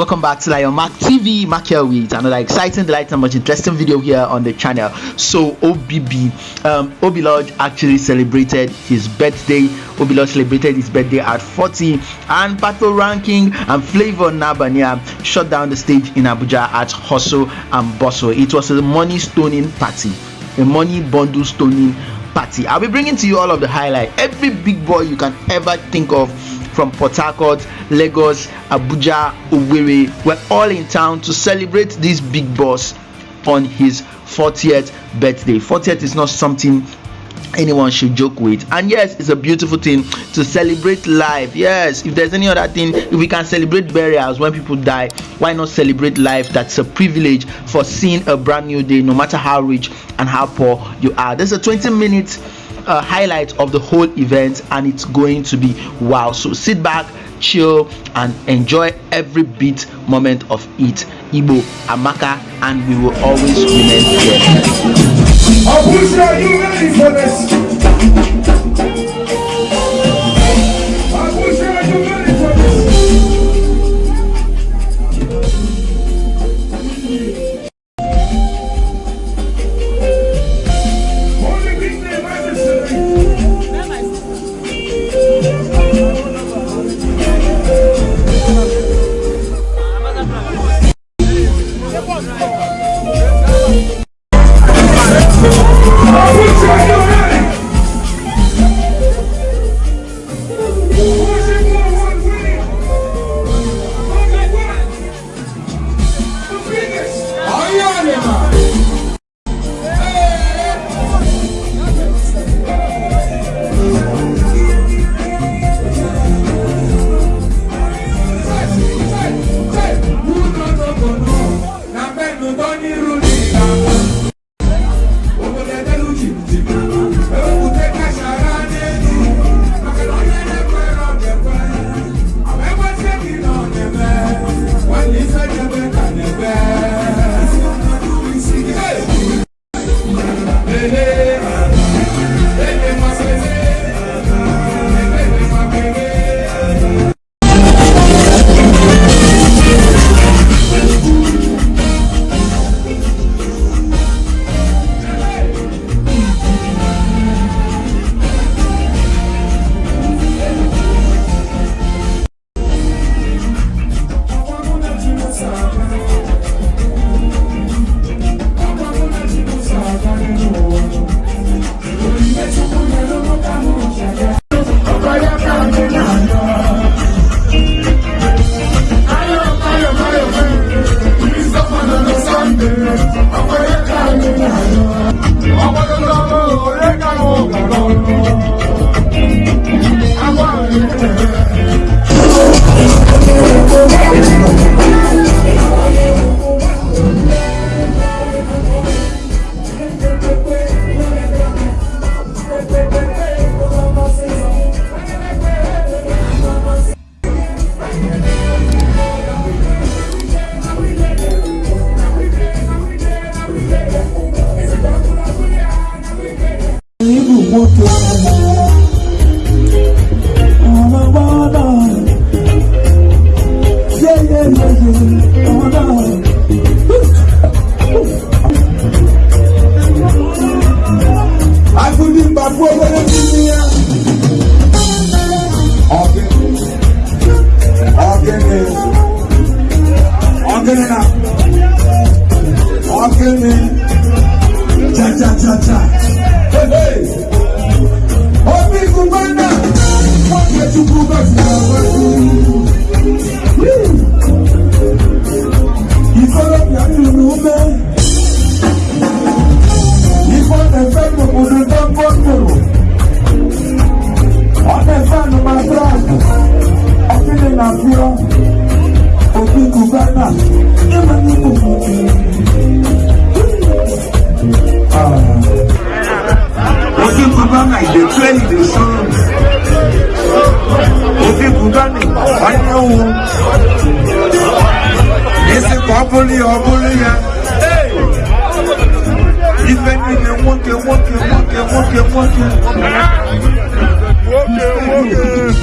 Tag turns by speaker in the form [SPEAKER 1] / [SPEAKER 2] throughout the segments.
[SPEAKER 1] welcome back to Lion Mac TV. Mac here with another exciting, delightful, and much interesting video here on the channel. So OBB, um, Obi Lodge actually celebrated his birthday. Obi Lodge celebrated his birthday at 40, and Patoranking and Flavour N'abania shut down the stage in Abuja at Hustle and Bustle. It was a money stoning party, a money bundle stoning party. I'll be bringing to you all of the highlight. Every big boy you can ever think of from Port Harcourt, Lagos, Abuja, Owerri. Were all in town to celebrate this big boss on his 40th birthday. 40th is not something anyone should joke with. And yes it's a beautiful thing to celebrate life. Yes if there's any other thing if we can celebrate burials when people die why not celebrate life that's a privilege for seeing a brand new day no matter how rich and how poor you are. There's a 20 minutes uh, highlight of the whole event and it's going to be wow. So sit back chill and enjoy every bit moment of it. Igbo amaka and we will always remain here
[SPEAKER 2] ibùgbòkè ọ̀nà gbọ́dọ̀ yéyéyéyé ọ̀nà. Agudi gbàgbọ́ wẹ́rẹ́ fún mi yá. Ọ̀gẹ́ni ọ̀gẹ́ni ọ̀gẹ́ni na ọ̀gẹ́ni cha cha cha cha. Obi Cubana, what get walking, walking, walking, walking, walking. Walking, walking.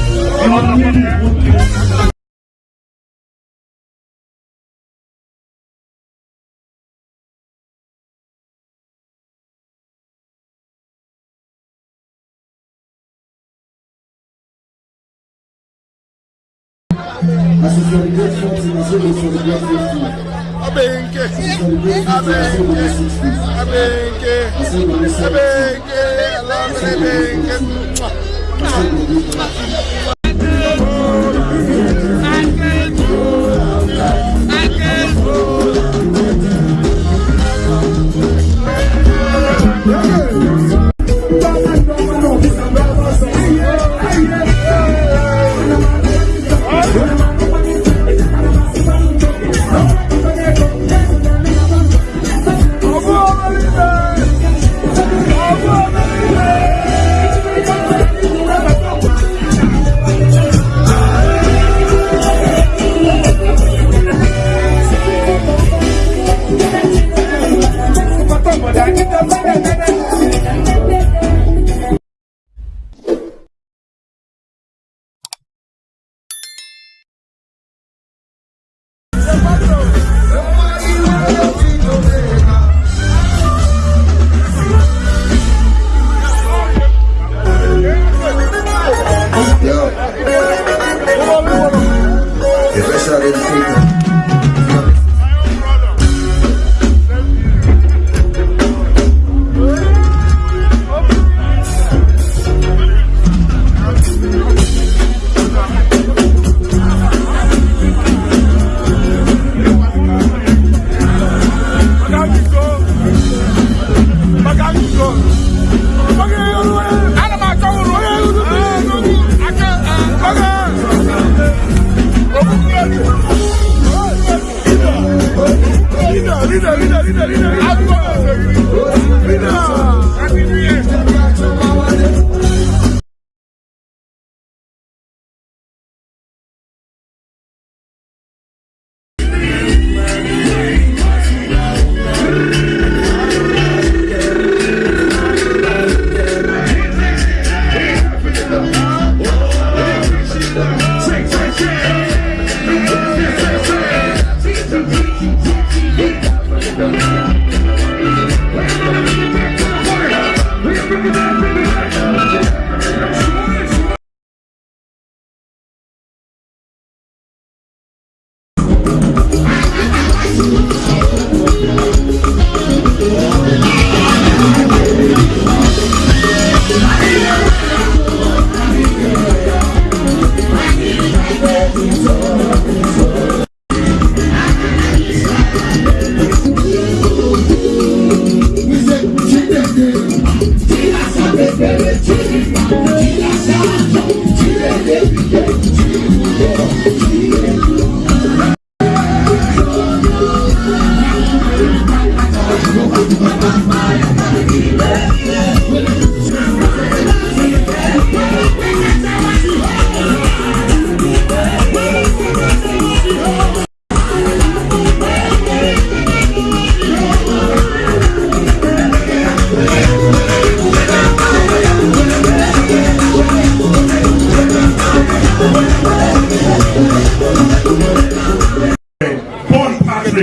[SPEAKER 2] Walking. This is dedication to Missouri for the great 50.
[SPEAKER 3] Abenke,
[SPEAKER 2] Celebrate 50, as we
[SPEAKER 3] Abenke,
[SPEAKER 2] celebrate 60.
[SPEAKER 3] Abenke, Abenke, Abenke,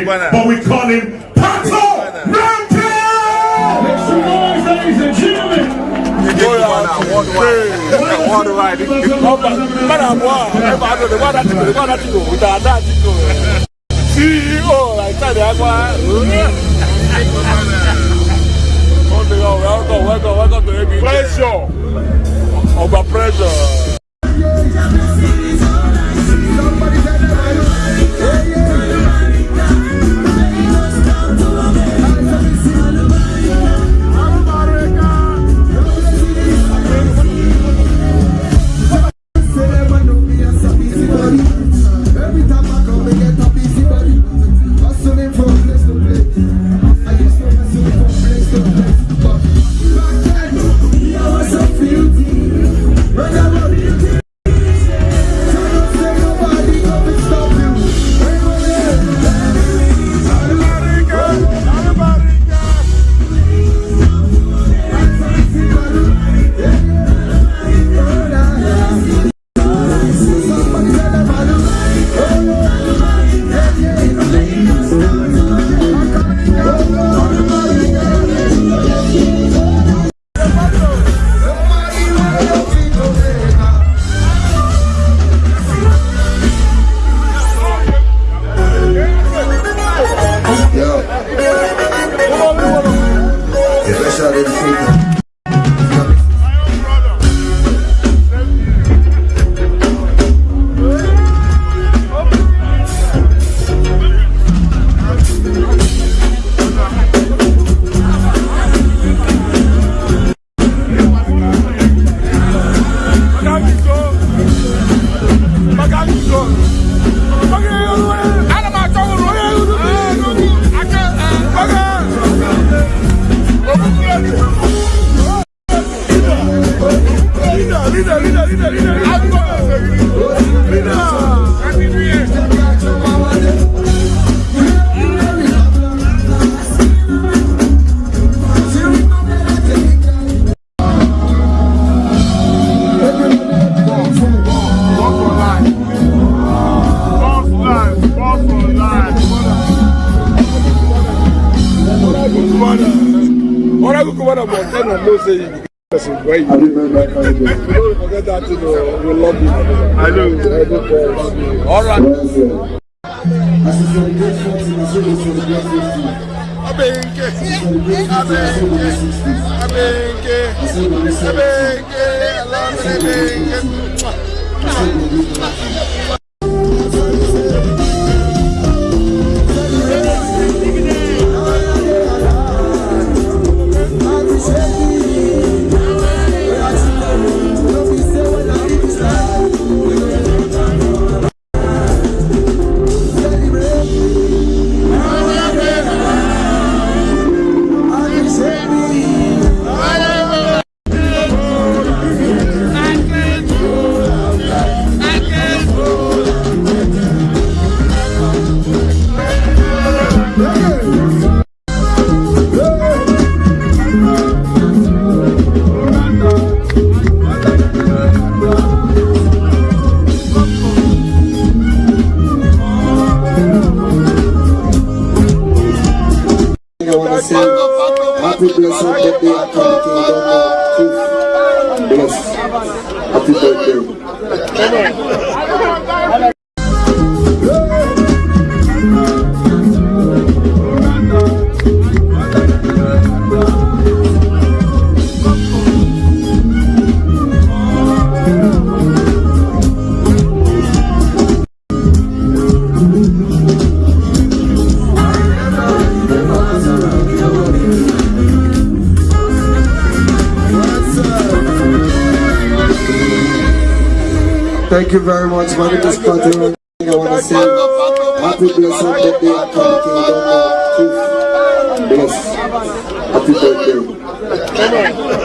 [SPEAKER 4] Paul but we call him Pato Rampage! Make some noise, ladies and gentlemen.
[SPEAKER 3] CEO, like that, welcome, welcome, welcome to ABK. Pressure. Over pressure.
[SPEAKER 2] Every
[SPEAKER 3] go come on mountain and know say you be person wey you
[SPEAKER 2] Happy birthday, Kanye.
[SPEAKER 3] don't forget that thing o we love you.
[SPEAKER 5] I know.
[SPEAKER 3] Everybody. all right.
[SPEAKER 2] Well said. As you celebrate 40, as you celebrate 50.
[SPEAKER 3] Abenke,
[SPEAKER 2] Celebrate 50, as you celebrate 60.
[SPEAKER 3] abenke,
[SPEAKER 2] As you celebrate 70.
[SPEAKER 3] abenke, alamide abenke.
[SPEAKER 2] Thank you very much. My name is Patrick. I want to say happy blessed birthday, Akane Kingdom. Bless. Happy birthday.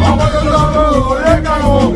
[SPEAKER 3] Vamos a cantarlo,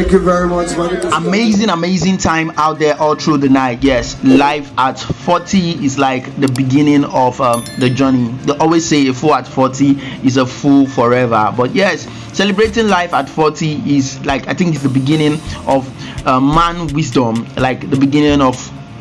[SPEAKER 2] Thank you very much.
[SPEAKER 1] Amazing amazing time out there all through the night. Yes life at 40 is like the beginning of um, the journey. They always say a fool at 40 is a fool forever. But yes celebrating life at 40 is like i think it's the beginning of uh, man wisdom like the beginning of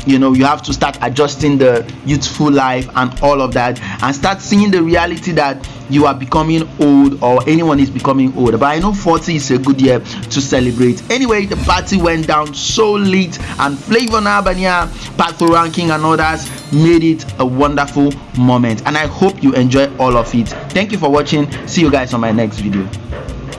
[SPEAKER 1] you know you have to start adjusting the youthful life and all of that and start seeing the reality that you are becoming old or anyone is becoming old. But i know 40 is a good year to celebrate. Anyway the party went down so late and flavor albania Patoranking and others made it a wonderful moment. And i hope you enjoy all of it. Thank you for watching. See you guys on my next video